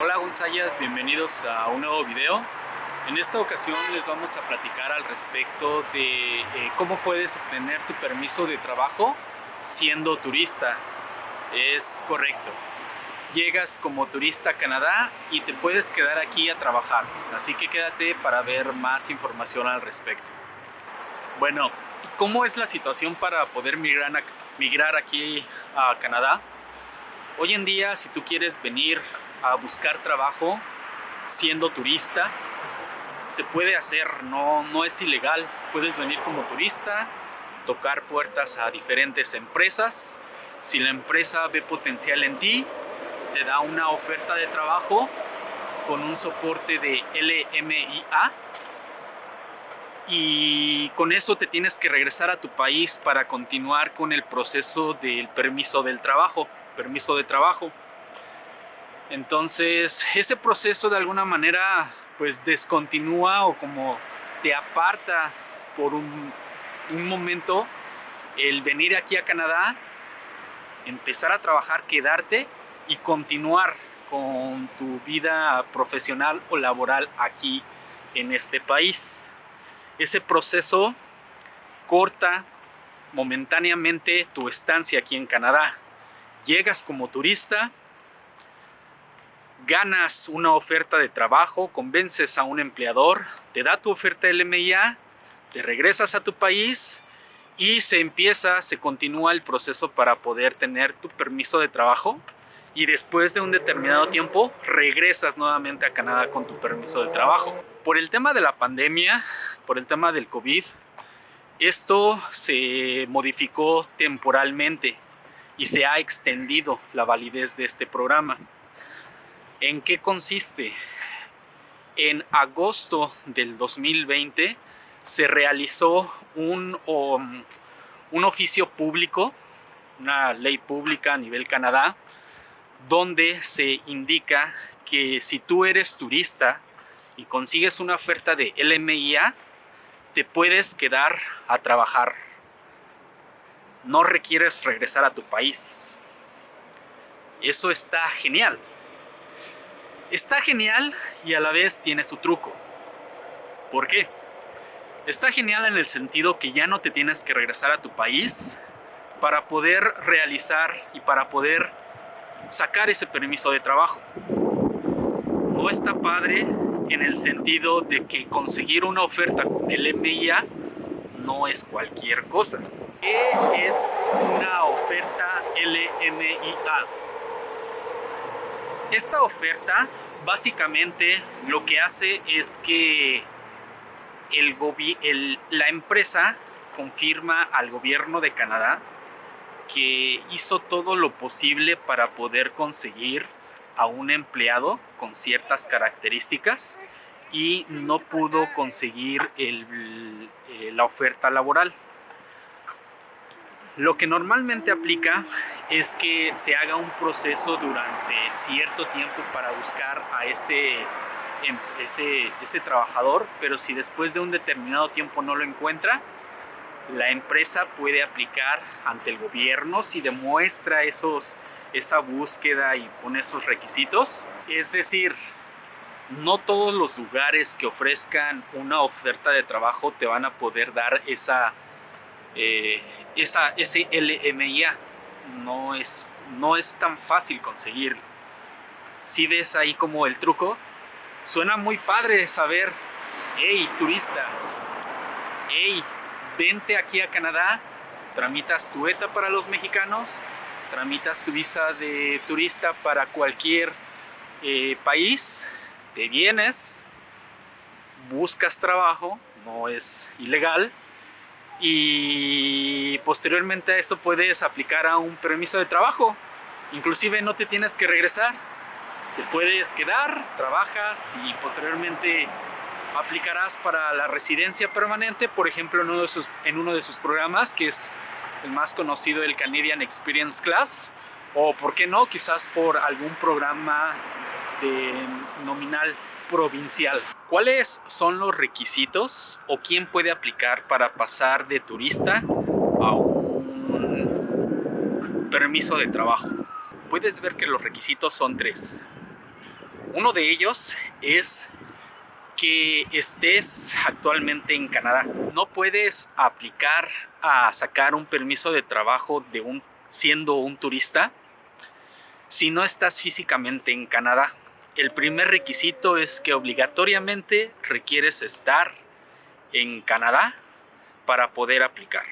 Hola Gonzayas, bienvenidos a un nuevo video. En esta ocasión les vamos a platicar al respecto de eh, cómo puedes obtener tu permiso de trabajo siendo turista. Es correcto. Llegas como turista a Canadá y te puedes quedar aquí a trabajar. Así que quédate para ver más información al respecto. Bueno, ¿cómo es la situación para poder migrar, migrar aquí a Canadá? Hoy en día, si tú quieres venir a buscar trabajo siendo turista, se puede hacer, no, no es ilegal. Puedes venir como turista, tocar puertas a diferentes empresas. Si la empresa ve potencial en ti, te da una oferta de trabajo con un soporte de LMIA y con eso te tienes que regresar a tu país para continuar con el proceso del permiso del trabajo, permiso de trabajo. Entonces ese proceso de alguna manera pues descontinúa o como te aparta por un, momento el venir aquí a Canadá, empezar a trabajar, quedarte y continuar con tu vida profesional o laboral aquí en este país. Ese proceso corta momentáneamente tu estancia aquí en Canadá. Llegas como turista, ganas una oferta de trabajo, convences a un empleador, te da tu oferta LMIA, te regresas a tu país y se empieza, se continúa el proceso para poder tener tu permiso de trabajo y después de un determinado tiempo regresas nuevamente a Canadá con tu permiso de trabajo. Por el tema de la pandemia, por el tema del COVID, esto se modificó temporalmente y se ha extendido la validez de este programa. ¿En qué consiste? En agosto del 2020 se realizó un, un oficio público, una ley pública a nivel Canadá, donde se indica que si tú eres turista y consigues una oferta de LMIA, te puedes quedar a trabajar. No requieres regresar a tu país. Eso está genial. Está genial y a la vez tiene su truco. ¿Por qué? Está genial en el sentido que ya no te tienes que regresar a tu país para poder realizar y para poder sacar ese permiso de trabajo. No está padre en el sentido de que conseguir una oferta con el no es cualquier cosa. ¿Qué es una oferta LMIA? Esta oferta básicamente lo que hace es que el, la empresa confirma al gobierno de Canadá que hizo todo lo posible para poder conseguir a un empleado con ciertas características y no pudo conseguir la oferta laboral. Lo que normalmente aplica es que se haga un proceso durante cierto tiempo para buscar a ese, em, ese, ese trabajador, pero si después de un determinado tiempo no lo encuentra, la empresa puede aplicar ante el gobierno si demuestra esos, esa búsqueda y pone esos requisitos. Es decir, no todos los lugares que ofrezcan una oferta de trabajo te van a poder dar esa eh, esa, ese no es, no es tan fácil conseguir. Si ves ahí como el truco, suena muy padre saber, hey turista, hey, vente aquí a Canadá, tramitas tu ETA para los mexicanos, tramitas tu visa de turista para cualquier eh, país, te vienes, buscas trabajo, no es ilegal, y posteriormente a eso puedes aplicar a un permiso de trabajo. Inclusive no te tienes que regresar, te puedes quedar, trabajas y posteriormente aplicarás para la residencia permanente, por ejemplo en uno de sus, programas que es el más conocido, el Canadian Experience Class, o por qué no, quizás por algún programa de nominal provincial. ¿Cuáles son los requisitos o quién puede aplicar para pasar de turista a un permiso de trabajo? Puedes ver que los requisitos son tres. Uno de ellos es que estés actualmente en Canadá. No puedes aplicar a sacar un permiso de trabajo siendo un turista si no estás físicamente en Canadá. El primer requisito es que obligatoriamente requieres estar en Canadá para poder aplicar.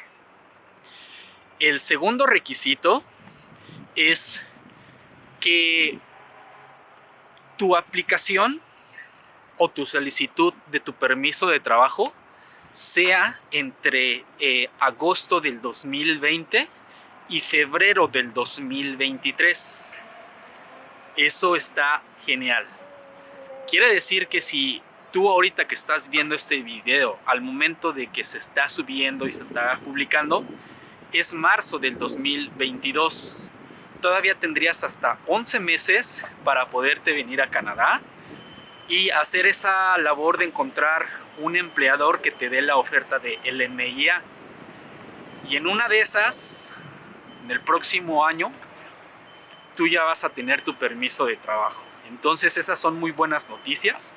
El segundo requisito es que tu aplicación o tu solicitud de tu permiso de trabajo sea entre eh, agosto del 2020 y febrero del 2023. Eso está genial. Quiere decir que si tú ahorita que estás viendo este video, al momento de que se está subiendo y se está publicando, es marzo del 2022. Todavía tendrías hasta 11 meses para poderte venir a Canadá y hacer esa labor de encontrar un empleador que te dé la oferta de LMIA. Y en una de esas, en el próximo año, tú ya vas a tener tu permiso de trabajo. Entonces esas son muy buenas noticias.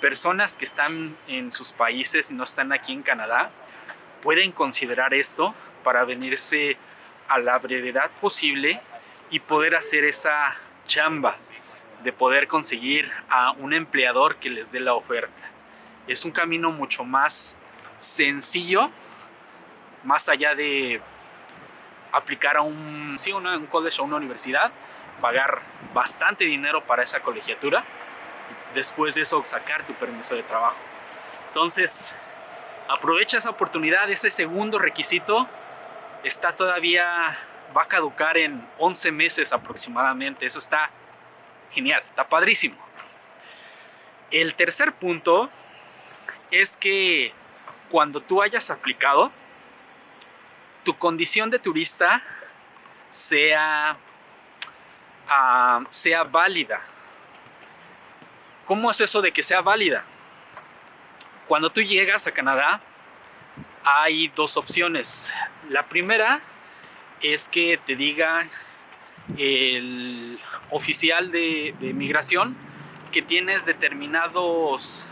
Personas que están en sus países y no están aquí en Canadá pueden considerar esto para venirse a la brevedad posible y poder hacer esa chamba de poder conseguir a un empleador que les dé la oferta. Es un camino mucho más sencillo, más allá de aplicar a un, sí, un college o una universidad, pagar bastante dinero para esa colegiatura, después de eso sacar tu permiso de trabajo. Entonces, aprovecha esa oportunidad, ese segundo requisito está todavía, va a caducar en 11 meses aproximadamente, eso está genial, está padrísimo. El tercer punto es que cuando tú hayas aplicado, tu condición de turista sea sea válida. ¿Cómo es eso de que sea válida? Cuando tú llegas a Canadá hay dos opciones. La primera es que te diga el oficial de, migración que tienes determinados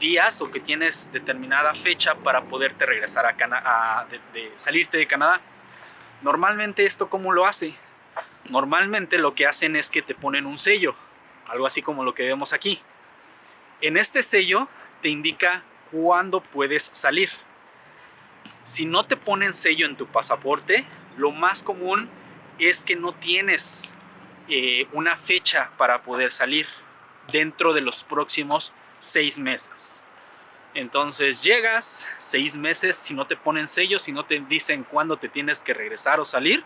días o que tienes determinada fecha para poderte regresar a de, salirte de Canadá. Normalmente esto cómo lo hace? Normalmente lo que hacen es que te ponen un sello, algo así como lo que vemos aquí. En este sello te indica cuándo puedes salir. Si no te ponen sello en tu pasaporte, lo más común es que no tienes eh, una fecha para poder salir dentro de los próximos seis meses. Entonces llegas seis meses, si no te ponen sello, si no te dicen cuándo te tienes que regresar o salir,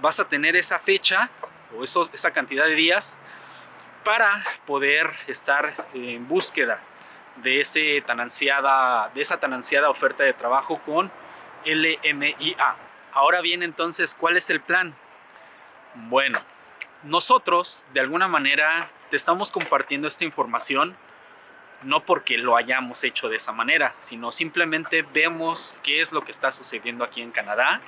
vas a tener esa fecha o esa cantidad de días para poder estar en búsqueda de, ese tan ansiada, de esa tan ansiada oferta de trabajo con LMIA. Ahora bien, entonces, ¿cuál es el plan? Bueno, nosotros de alguna manera te estamos compartiendo esta información no porque lo hayamos hecho de esa manera, sino simplemente vemos qué es lo que está sucediendo aquí en Canadá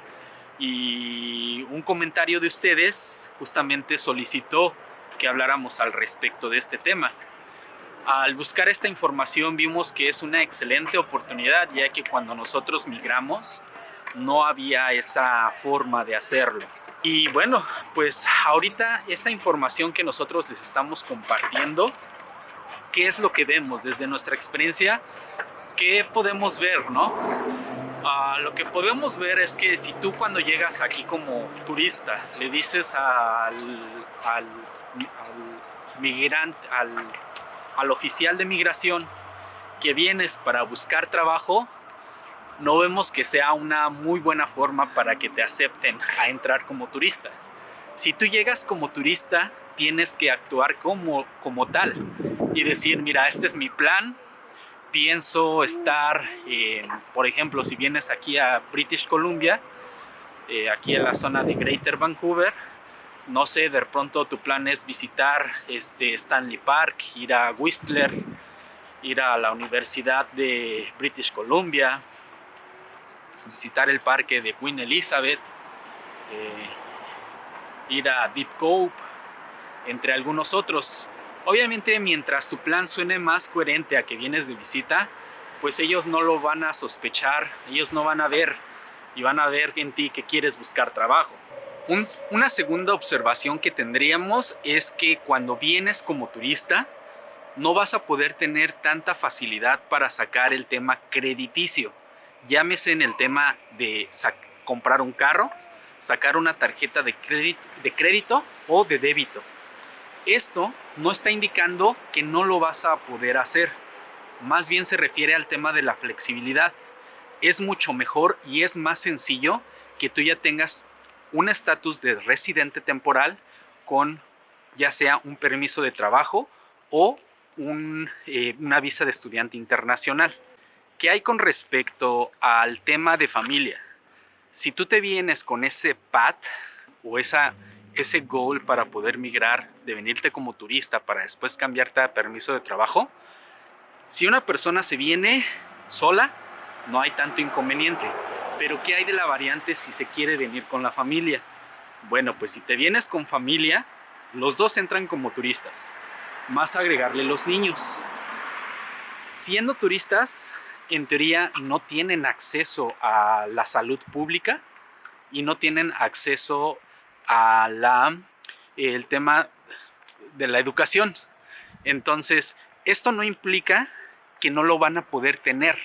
y un comentario de ustedes justamente solicitó que habláramos al respecto de este tema. Al buscar esta información vimos que es una excelente oportunidad ya que cuando nosotros migramos no había esa forma de hacerlo. Y bueno, pues ahorita esa información que nosotros les estamos compartiendo, ¿qué es lo que vemos desde nuestra experiencia? ¿Qué podemos ver, no? Ah, lo que podemos ver es que si tú cuando llegas aquí como turista le dices al, al, migrante, al, al oficial de migración que vienes para buscar trabajo, no vemos que sea una muy buena forma para que te acepten a entrar como turista. Si tú llegas como turista, tienes que actuar como, como tal y decir, mira, este es mi plan, pienso estar, por ejemplo, si vienes aquí a British Columbia, eh, aquí en la zona de Greater Vancouver, no sé, de pronto tu plan es visitar este Stanley Park, ir a Whistler, ir a la Universidad de British Columbia, visitar el parque de Queen Elizabeth, eh, ir a Deep Cove, entre algunos otros. Obviamente mientras tu plan suene más coherente a que vienes de visita, pues ellos no lo van a sospechar, ellos no van a ver y van a ver en ti que quieres buscar trabajo. una segunda observación que tendríamos es que cuando vienes como turista, no vas a poder tener tanta facilidad para sacar el tema crediticio. Llámese en el tema de comprar un carro, sacar una tarjeta de crédito, de crédito o de débito. Esto no está indicando que no lo vas a poder hacer. Más bien se refiere al tema de la flexibilidad. Es mucho mejor y es más sencillo que tú ya tengas un estatus de residente temporal con ya sea un permiso de trabajo o eh, una visa de estudiante internacional. ¿Qué hay con respecto al tema de familia? Si tú te vienes con ese PAT o esa, ese goal para poder migrar, de venirte como turista para después cambiarte a permiso de trabajo, si una persona se viene sola, no hay tanto inconveniente. Pero ¿qué hay de la variante si se quiere venir con la familia? Bueno, pues si te vienes con familia, los dos entran como turistas más agregarle los niños. Siendo turistas, en teoría no tienen acceso a la salud pública y no tienen acceso a la el tema de la educación. Entonces, esto no implica que no lo van a poder tener.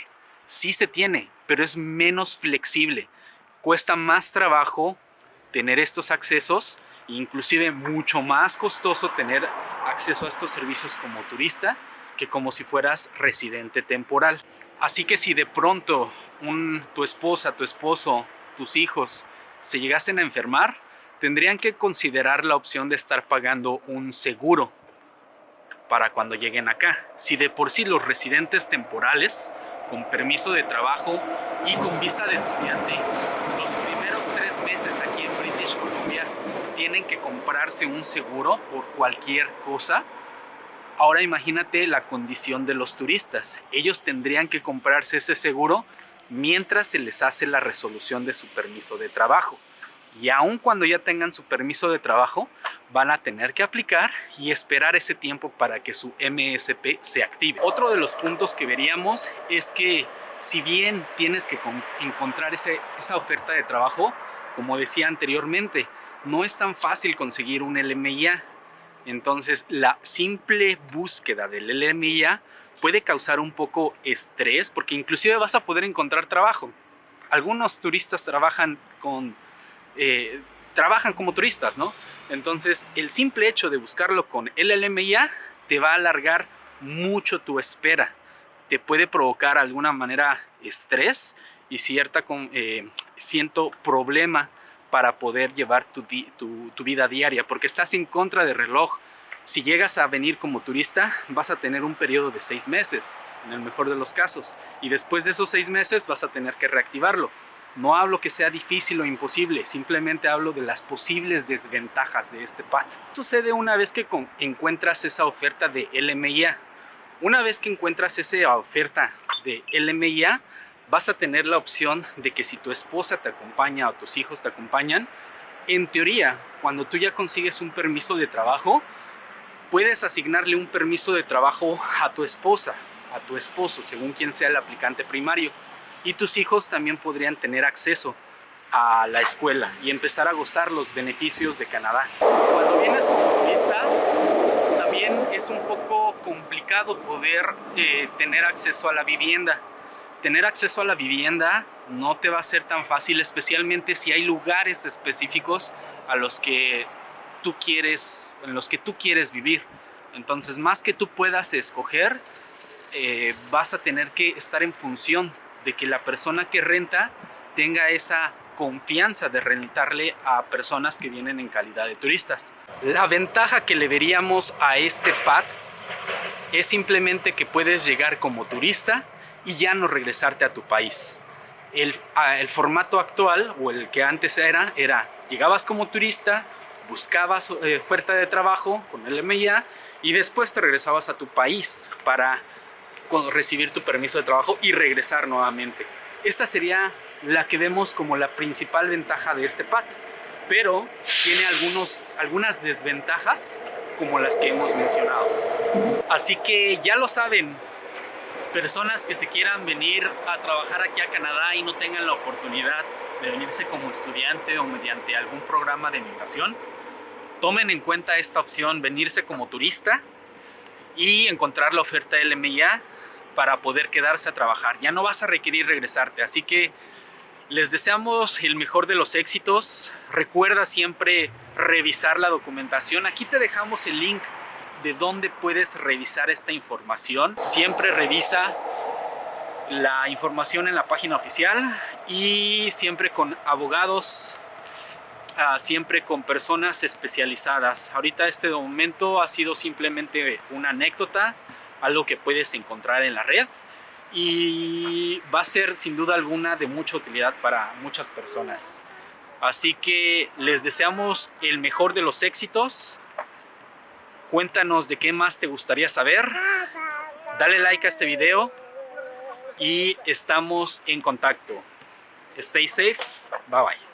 Sí se tiene, pero es menos flexible. Cuesta más trabajo tener estos accesos, inclusive mucho más costoso tener acceso a estos servicios como turista que como si fueras residente temporal. Así que si de pronto un, tu esposa, tu esposo, tus hijos se llegasen a enfermar, tendrían que considerar la opción de estar pagando un seguro para cuando lleguen acá. Si de por sí los residentes temporales, con permiso de trabajo y con visa de estudiante, los primeros tres meses aquí en British Columbia tienen que comprarse un seguro por cualquier cosa, ahora imagínate la condición de los turistas. Ellos tendrían que comprarse ese seguro mientras se les hace la resolución de su permiso de trabajo. Y aun cuando ya tengan su permiso de trabajo, van a tener que aplicar y esperar ese tiempo para que su MSP se active. Otro de los puntos que veríamos es que si bien tienes que encontrar esa oferta de trabajo, como decía anteriormente, no es tan fácil conseguir un LMIA. Entonces la simple búsqueda del LMIA puede causar un poco estrés porque inclusive vas a poder encontrar trabajo. Algunos turistas trabajan con... Eh, trabajan como turistas, ¿no? Entonces el simple hecho de buscarlo con el LMIA te va a alargar mucho tu espera. Te puede provocar alguna manera estrés y cierta eh, siento problema para poder llevar tu, vida diaria, porque estás en contra del reloj. Si llegas a venir como turista, vas a tener un periodo de seis meses, en el mejor de los casos, y después de esos seis meses vas a tener que reactivarlo. No hablo que sea difícil o imposible, simplemente hablo de las posibles desventajas de este PAT. Sucede una vez que encuentras esa oferta de LMIA. Una vez que encuentras esa oferta de LMIA, vas a tener la opción de que si tu esposa te acompaña o tus hijos te acompañan, en teoría, cuando tú ya consigues un permiso de trabajo, puedes asignarle un permiso de trabajo a tu esposa, a tu esposo, según quien sea el aplicante primario. Y tus hijos también podrían tener acceso a la escuela y empezar a gozar los beneficios de Canadá. Cuando vienes como turista, también es un poco complicado poder eh, tener acceso a la vivienda tener acceso a la vivienda no te va a ser tan fácil, especialmente si hay lugares específicos a los que tú quieres, en los que tú quieres vivir. Entonces, más que tú puedas escoger, eh, vas a tener que estar en función de que la persona que renta tenga esa confianza de rentarle a personas que vienen en calidad de turistas. La ventaja que le veríamos a este pad es simplemente que puedes llegar como turista y ya no regresarte a tu país. El, formato actual o el que antes era, era llegabas como turista, buscabas eh, oferta de trabajo con el MIA y después te regresabas a tu país para recibir tu permiso de trabajo y regresar nuevamente. Esta sería la que vemos como la principal ventaja de este PAT, pero tiene algunos, algunas desventajas como las que hemos mencionado. Así que ya lo saben, personas que se quieran venir a trabajar aquí a Canadá y no tengan la oportunidad de venirse como estudiante o mediante algún programa de migración, tomen en cuenta esta opción, venirse como turista y encontrar la oferta LMIA para poder quedarse a trabajar. Ya no vas a requerir regresarte, así que les deseamos el mejor de los éxitos. Recuerda siempre revisar la documentación. Aquí te dejamos el link de dónde puedes revisar esta información. Siempre revisa la información en la página oficial y siempre con abogados, ah, siempre con personas especializadas. Ahorita este momento ha sido simplemente una anécdota, algo que puedes encontrar en la red y va a ser sin duda alguna de mucha utilidad para muchas personas. Así que les deseamos el mejor de los éxitos. Cuéntanos de qué más te gustaría saber. Dale like a este video y estamos en contacto. Stay safe. Bye bye.